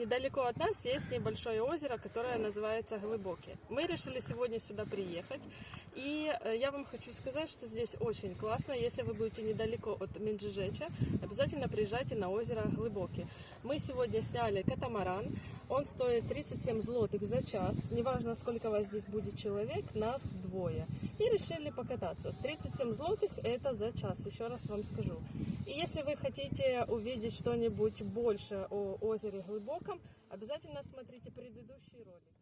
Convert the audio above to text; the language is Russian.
Недалеко от нас есть небольшое озеро, которое называется Глубокий. Мы решили сегодня сюда приехать. И э, я вам хочу сказать, что здесь очень классно. Если вы будете недалеко от Минджижеча, обязательно приезжайте на озеро Глубокий. Мы сегодня сняли катамаран. Он стоит 37 злотых за час. Неважно, сколько вас здесь будет человек, нас двое. И решили покататься. 37 злотых это за час, еще раз вам скажу. И если вы хотите увидеть что-нибудь больше о озере Глубоком, обязательно смотрите предыдущий ролик.